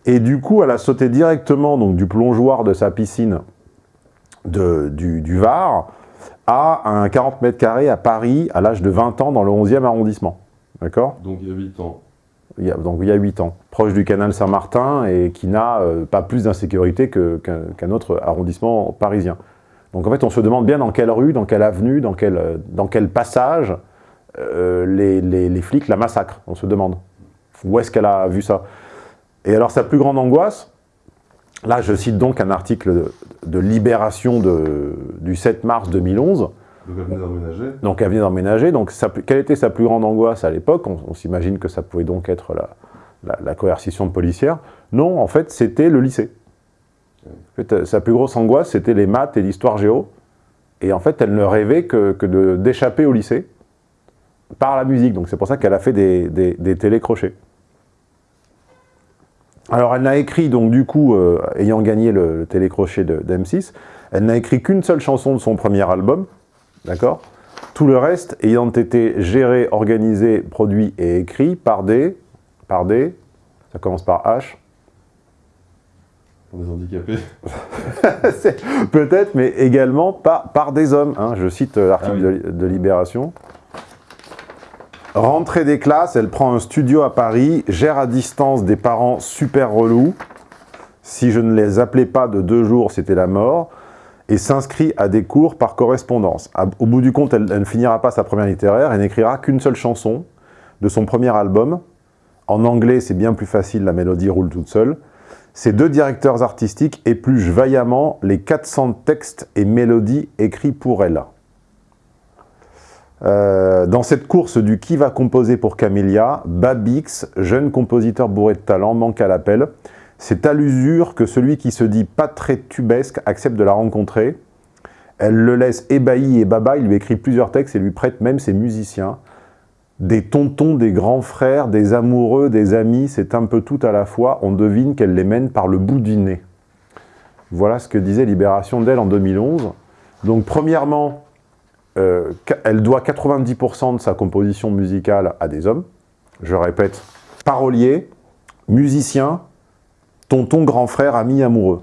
Et du coup, elle a sauté directement donc, du plongeoir de sa piscine de, du, du Var à un 40 mètres carrés à Paris, à l'âge de 20 ans, dans le 11e arrondissement. D'accord? Donc il y a 8 ans il y a, donc il y a 8 ans, proche du canal Saint-Martin et qui n'a euh, pas plus d'insécurité qu'un qu autre arrondissement parisien. Donc en fait, on se demande bien dans quelle rue, dans quelle avenue, dans quel, dans quel passage euh, les, les, flics la massacrent, on se demande. Où est-ce qu'elle a vu ça Et alors sa plus grande angoisse, là je cite donc un article de, Libération du 7 mars 2011, donc elle venait d'emménager Donc elle quelle était sa plus grande angoisse à l'époque? On, s'imagine que ça pouvait donc être la, la, coercition policière. Non, en fait, c'était le lycée. Fait, sa plus grosse angoisse, c'était les maths et l'histoire géo. Et en fait, elle ne rêvait que, que d'échapper au lycée par la musique. Donc c'est pour ça qu'elle a fait des, des, télécrochets. Alors elle n'a écrit, donc du coup, euh, ayant gagné le, télécrochet d'M6, elle n'a écrit qu'une seule chanson de son premier album, D'accord Tout le reste ayant été géré, organisé, produit et écrit par des... Par des... Ça commence par H. Des handicapés Peut-être, mais également par, par des hommes. Hein. Je cite l'article ah oui. de, de Libération. Rentrée des classes, elle prend un studio à Paris, gère à distance des parents super relous. Si je ne les appelais pas de deux jours, c'était la mort et s'inscrit à des cours par correspondance. Au bout du compte, elle, ne finira pas sa première littéraire, elle n'écrira qu'une seule chanson de son premier album. En anglais, c'est bien plus facile, la mélodie roule toute seule. Ces deux directeurs artistiques épluchent vaillamment les 400 textes et mélodies écrits pour elle. Euh, dans cette course du qui va composer pour Camélia, Babix, jeune compositeur bourré de talent, manque à l'appel. C'est à l'usure que celui qui se dit pas très tubesque accepte de la rencontrer. Elle le laisse ébahi et baba, il lui écrit plusieurs textes et lui prête même ses musiciens. Des tontons, des grands frères, des amoureux, des amis, c'est un peu tout à la fois. On devine qu'elle les mène par le bout du nez. Voilà ce que disait Libération d'elle en 2011. Donc premièrement, euh, elle doit 90% de sa composition musicale à des hommes. Je répète, parolier, musicien, tonton, grand frère, ami, amoureux.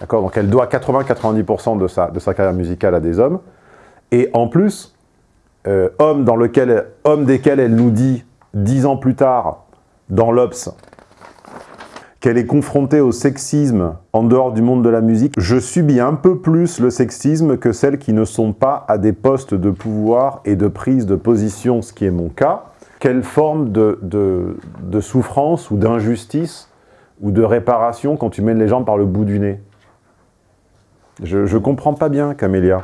D'accord? Donc elle doit 80-90% de sa, de sa carrière musicale à des hommes. Et en plus, euh, homme, dans lequel, homme desquels elle nous dit, dix ans plus tard, dans l'Obs, qu'elle est confrontée au sexisme en dehors du monde de la musique, je subis un peu plus le sexisme que celles qui ne sont pas à des postes de pouvoir et de prise de position, ce qui est mon cas. Quelle forme de, de, de souffrance ou d'injustice ou de réparation quand tu mènes les gens par le bout du nez. Je ne comprends pas bien, Camélia.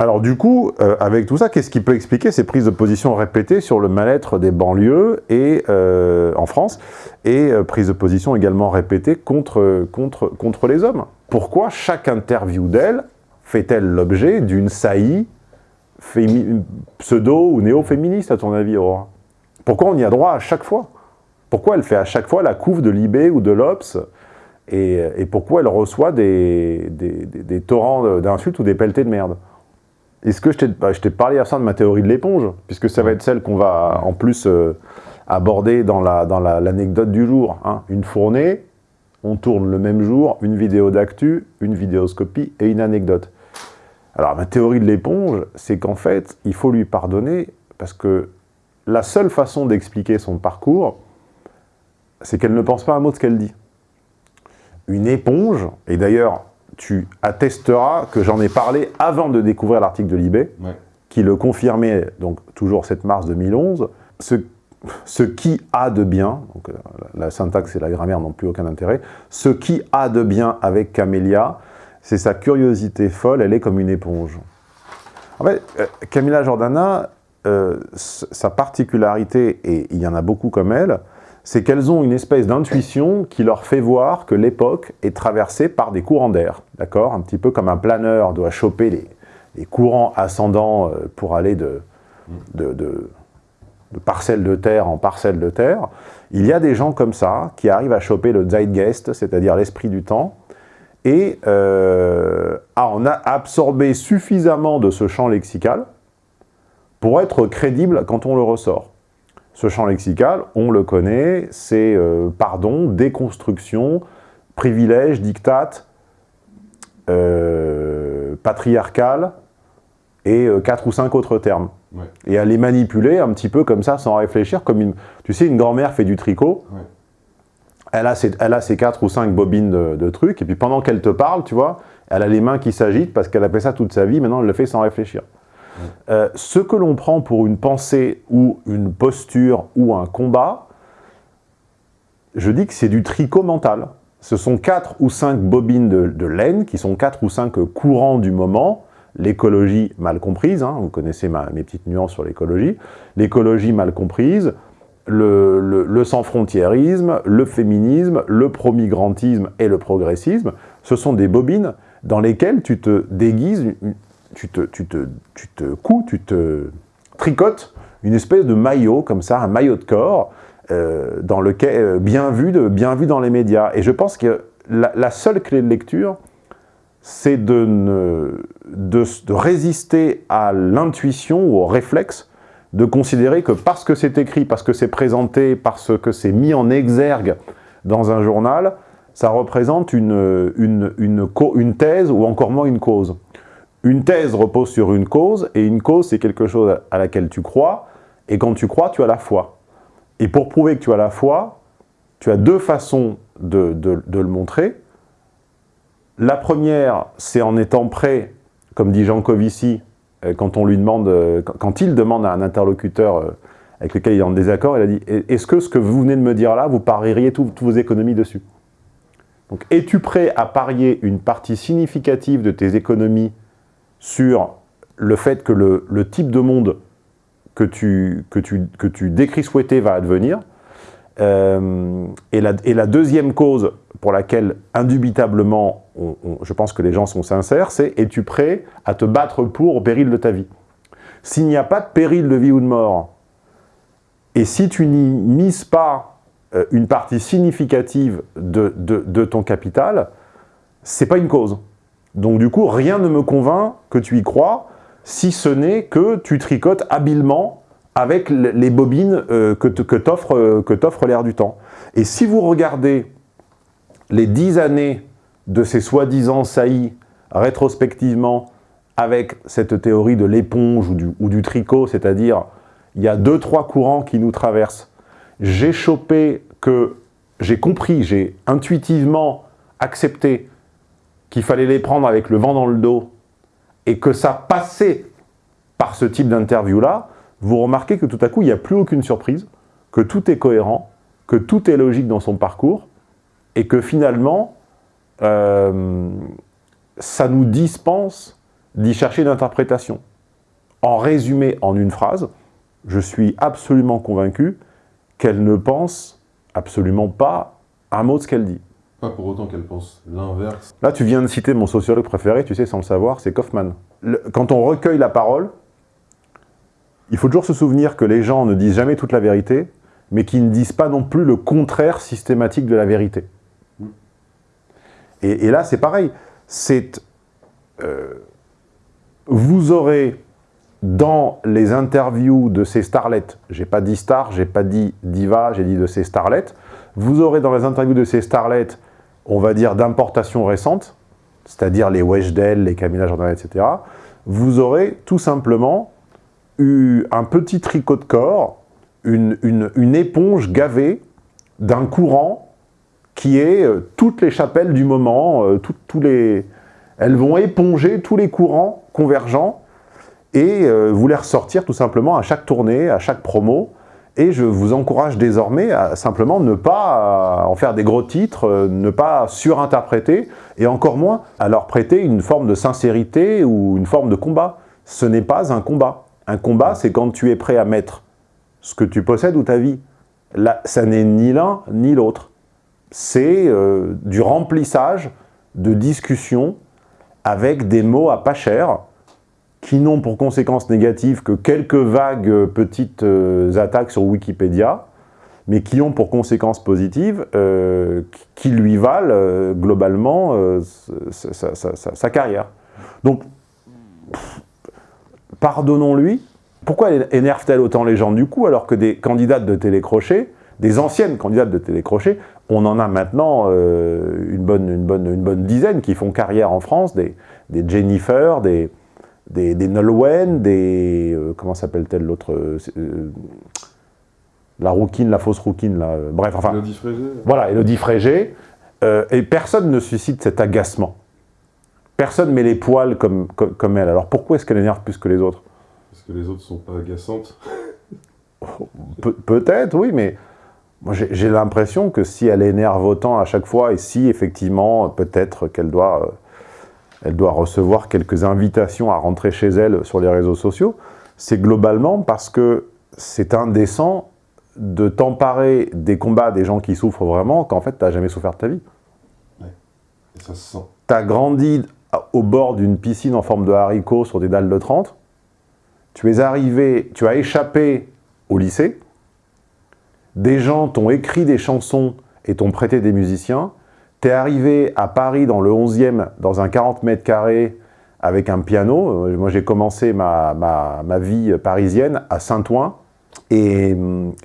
Alors du coup, euh, avec tout ça, qu'est-ce qui peut expliquer ces prises de position répétées sur le mal-être des banlieues et, euh, en France et euh, prises de position également répétées contre, contre, les hommes? Pourquoi chaque interview d'elle fait-elle l'objet d'une saillie pseudo ou néo-féministe à ton avis, Aurora Pourquoi on y a droit à chaque fois? Pourquoi elle fait à chaque fois la couve de Libé ou de l'Obs et, pourquoi elle reçoit des torrents d'insultes ou des pelletés de merde? Est-ce que je t'ai bah, parlé à ça de ma théorie de l'éponge Puisque ça va être celle qu'on va en plus euh, aborder dans l'anecdote la, dans du jour. Hein. Une fournée, on tourne le même jour une vidéo d'actu, une vidéoscopie et une anecdote. Alors ma théorie de l'éponge, c'est qu'en fait, il faut lui pardonner parce que la seule façon d'expliquer son parcours, c'est qu'elle ne pense pas un mot de ce qu'elle dit. Une éponge, et d'ailleurs, tu attesteras que j'en ai parlé avant de découvrir l'article de Libé, ouais. qui le confirmait, donc toujours 7 mars 2011, ce, ce qui a de bien, donc euh, la syntaxe et la grammaire n'ont plus aucun intérêt, ce qui a de bien avec Camélia, c'est sa curiosité folle, elle est comme une éponge. En fait, euh, Camilla Jordana, euh, sa particularité, et il y en a beaucoup comme elle, c'est qu'elles ont une espèce d'intuition qui leur fait voir que l'époque est traversée par des courants d'air, d'accord? Un petit peu comme un planeur doit choper les, courants ascendants euh, pour aller de, de, parcelle de terre en parcelle de terre. Il y a des gens comme ça qui arrivent à choper le Zeitgeist, c'est-à-dire l'esprit du temps, et euh, ah, on a absorbé suffisamment de ce champ lexical pour être crédible quand on le ressort. Ce champ lexical, on le connaît, c'est euh, pardon, déconstruction, privilège, dictat, euh, patriarcal et euh, quatre ou cinq autres termes. Ouais. Et à les manipuler un petit peu comme ça, sans réfléchir, comme une... Tu sais, une grand-mère fait du tricot, Ouais. elle a, ses, elle a ses quatre ou cinq bobines de, de trucs, et puis pendant qu'elle te parle, tu vois, elle a les mains qui s'agitent parce qu'elle a fait ça toute sa vie, maintenant elle le fait sans réfléchir. Euh, ce que l'on prend pour une pensée ou une posture ou un combat, je dis que c'est du tricot mental. Ce sont quatre ou cinq bobines de, laine, qui sont quatre ou cinq courants du moment, l'écologie mal comprise, hein, vous connaissez ma, mes petites nuances sur l'écologie, l'écologie mal comprise, le, le, le sans-frontiérisme, le féminisme, le pro-migrantisme et le progressisme, ce sont des bobines dans lesquelles tu te déguises, tu te, tu te, tu te couds, tu te tricotes une espèce de maillot, comme ça, un maillot de corps, euh, dans lequel, euh, bien, vu bien vu dans les médias. Et je pense que la, seule clé de lecture, c'est de, résister à l'intuition ou au réflexe de considérer que parce que c'est écrit, parce que c'est présenté, parce que c'est mis en exergue dans un journal, ça représente une thèse ou encore moins une cause. Une thèse repose sur une cause, et une cause, c'est quelque chose à laquelle tu crois, et quand tu crois, tu as la foi. Et pour prouver que tu as la foi, tu as deux façons de, le montrer. La première, c'est en étant prêt, comme dit Jean Covici, euh, quand on demande, euh, quand- il demande à un interlocuteur euh, avec lequel il est en désaccord, il a dit « Est-ce que ce que vous venez de me dire là, vous parieriez tout- toutes vos économies dessus ?» Donc, es-tu prêt à parier une partie significative de tes économies sur le fait que le, type de monde que tu, que tu, que tu décris souhaiter va advenir Euh, et, la, et la deuxième cause pour laquelle, indubitablement, je pense que les gens sont sincères, c'est « es-tu prêt à te battre pour au péril de ta vie ?» S'il n'y a pas de péril de vie ou de mort, et si tu n'y mises pas euh, une partie significative de, de- de ton capital, c'est pas une cause. Donc du coup, rien ne me convainc que tu y crois, si ce n'est que tu tricotes habilement avec les bobines euh, euh, que t'offre l'air du temps. Et si vous regardez les dix années de ces soi-disant saillies rétrospectivement avec cette théorie de l'éponge ou du, ou du tricot, c'est-à-dire il y a deux, trois courants qui nous traversent. J'ai chopé que, j'ai compris, j'ai intuitivement accepté qu'il fallait les prendre avec le vent dans le dos et que ça passait par ce type d'interview-là, vous remarquez que tout à coup, il n'y a plus aucune surprise, que tout est cohérent, que tout est logique dans son parcours, et que finalement, euh, ça nous dispense d'y chercher une interprétation. En résumé, en une phrase, je suis absolument convaincu qu'elle ne pense absolument pas un mot de ce qu'elle dit. Pour autant qu'elle pense l'inverse. Là, tu viens de citer mon sociologue préféré, tu sais, sans le savoir, c'est Kaufman. Quand on recueille la parole, il faut toujours se souvenir que les gens ne disent jamais toute la vérité, mais qu'ils ne disent pas non plus le contraire systématique de la vérité. Et, et là, c'est pareil. C'est... euh, vous aurez dans les interviews de ces starlettes, j'ai pas dit star, j'ai pas dit diva, j'ai dit de ces starlettes, vous aurez dans les interviews de ces starlettes, on va dire d'importation récente, c'est-à-dire les Weshden, les Camilla Jordan, etc., vous aurez tout simplement eu un petit tricot de corps, une, éponge gavée d'un courant qui est euh, toutes les chapelles du moment, euh, les... elles vont éponger tous les courants convergents, et voulait ressortir tout simplement à chaque tournée, à chaque promo, et je vous encourage désormais à simplement ne pas en faire des gros titres, ne pas surinterpréter, et encore moins à leur prêter une forme de sincérité ou une forme de combat. Ce n'est pas un combat. Un combat, c'est quand tu es prêt à mettre ce que tu possèdes ou ta vie. Là, ça n'est ni l'un ni l'autre. C'est euh, du remplissage de discussions avec des mots à pas cher, qui n'ont pour conséquence négative que quelques vagues euh, petites euh, attaques sur Wikipédia, mais qui ont pour conséquence positive euh, qui lui valent globalement sa, carrière. Donc, pardonnons-lui. Pourquoi énerve-t-elle autant les gens du coup, alors que des candidates de télécrochet, des anciennes candidates de télécrochet, on en a maintenant une, bonne, une, bonne, une bonne dizaine qui font carrière en France, des Jennifer, des, des, des Nolwenn, des... Euh, comment s'appelle-t-elle l'autre euh, euh, La rouquine, la fausse rouquine, là. bref, enfin... Elodie Frégé. Voilà, Elodie Frégé. et personne ne suscite cet agacement. Personne met les poils comme, comme, elle. Alors pourquoi est-ce qu'elle énerve plus que les autres? Parce que les autres sont pas agaçantes. Peut-être, oui, mais moi j'ai l'impression que si elle énerve autant à chaque fois, et si effectivement, peut-être qu'elle doit elle doit recevoir quelques invitations à rentrer chez elle sur les réseaux sociaux, c'est globalement parce que c'est indécent de t'emparer des combats des gens qui souffrent vraiment qu'en fait, tu n'as jamais souffert de ta vie. Ouais. Et ça se sent. Tu as grandi au bord d'une piscine en forme de haricot sur des dalles de 30. Tu es arrivé, tu as échappé au lycée. Des gens t'ont écrit des chansons et t'ont prêté des musiciens. T'es arrivé à Paris dans le 11e, dans un 40 mètres carrés, avec un piano. Euh, moi, j'ai commencé ma, ma, vie parisienne à Saint-Ouen. Et,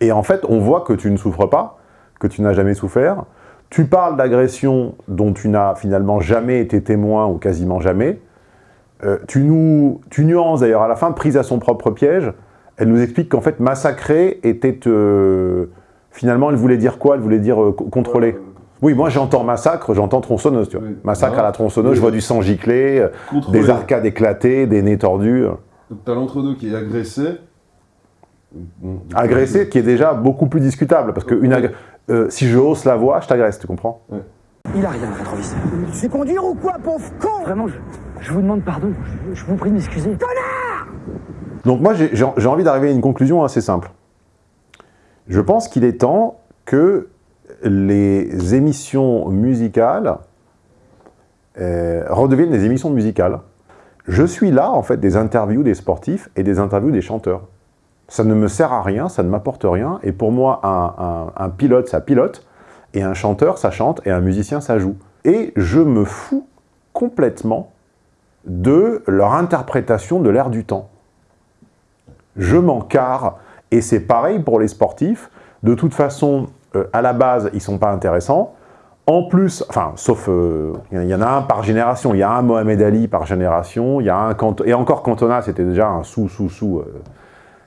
et, en fait, on voit que tu ne souffres pas, que tu n'as jamais souffert. Tu parles d'agression dont tu n'as finalement jamais été témoin, ou quasiment jamais. Euh, tu, nous, tu nuances d'ailleurs à la fin, prise à son propre piège. Elle nous explique qu'en fait, massacrer était... Euh, finalement, elle voulait dire quoi? Elle voulait dire contrôler. Oui, moi j'entends massacre, j'entends tronçonneuse, tu vois. Massacre à la tronçonneuse, je vois du sang giclé, euh, des arcades éclatées, des nez tordus. Donc t'as l'entre-deux qui est agressé. Agressé, qui est déjà beaucoup plus discutable, parce que une euh, si je hausse la voix, je t'agresse, tu comprends? Il a rien, rétroviseur. Tu sais conduire ou quoi, pauvre con? Vraiment, je, vous demande pardon, je, vous prie de m'excuser. Connard Donc moi, j'ai envie d'arriver à une conclusion assez simple. Je pense qu'il est temps que les émissions musicales euh, redeviennent des émissions musicales. Je suis là, en fait, des interviews des sportifs et des interviews des chanteurs. Ça ne me sert à rien, ça ne m'apporte rien, et pour moi, un, pilote, ça pilote, et un chanteur, ça chante, et un musicien, ça joue. Et je me fous complètement de leur interprétation de l'air du temps. Je m'en carre, et c'est pareil pour les sportifs. De toute façon, euh, à la base, ils ne sont pas intéressants. En plus, enfin, sauf, euh, il y en a un par génération, il y a un Mohamed Ali par génération, il y a un, et encore Cantona, c'était déjà un sous-sous-sous, euh,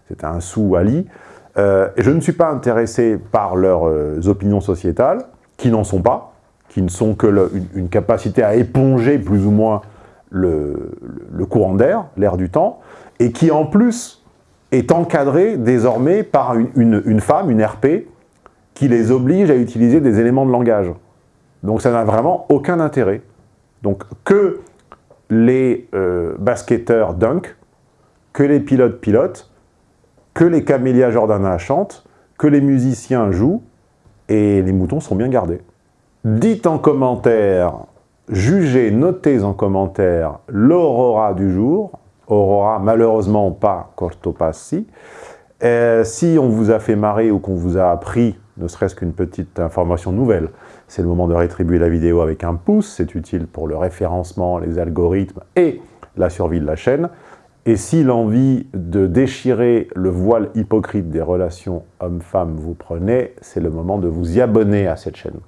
c'était un sous-Ali. je ne suis pas intéressé par leurs opinions sociétales, qui n'en sont pas, qui ne sont que une, capacité à éponger plus ou moins le, courant d'air, l'air du temps, et qui en plus est encadré désormais par une, une femme, une RP, qui les oblige à utiliser des éléments de langage. Donc ça n'a vraiment aucun intérêt. Donc que les euh, basketteurs dunk, que les pilotes pilotent, que les camélias Jordana chantent, que les musiciens jouent, et les moutons sont bien gardés. Dites en commentaire, jugez, notez en commentaire l'aurora du jour, aurora malheureusement pas Cortopassi, euh, si on vous a fait marrer ou qu'on vous a appris ne serait-ce qu'une petite information nouvelle, c'est le moment de rétribuer la vidéo avec un pouce, c'est utile pour le référencement, les algorithmes et la survie de la chaîne. Et si l'envie de déchirer le voile hypocrite des relations hommes-femmes vous prenait, c'est le moment de vous y abonner à cette chaîne.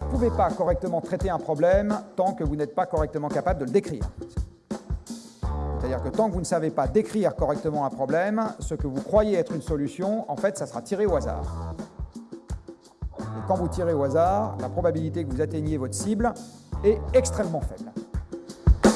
Vous ne pouvez pas correctement traiter un problème tant que vous n'êtes pas correctement capable de le décrire. C'est-à-dire que tant que vous ne savez pas décrire correctement un problème, ce que vous croyez être une solution, en fait, ça sera tiré au hasard quand vous tirez au hasard, la probabilité que vous atteigniez votre cible est extrêmement faible.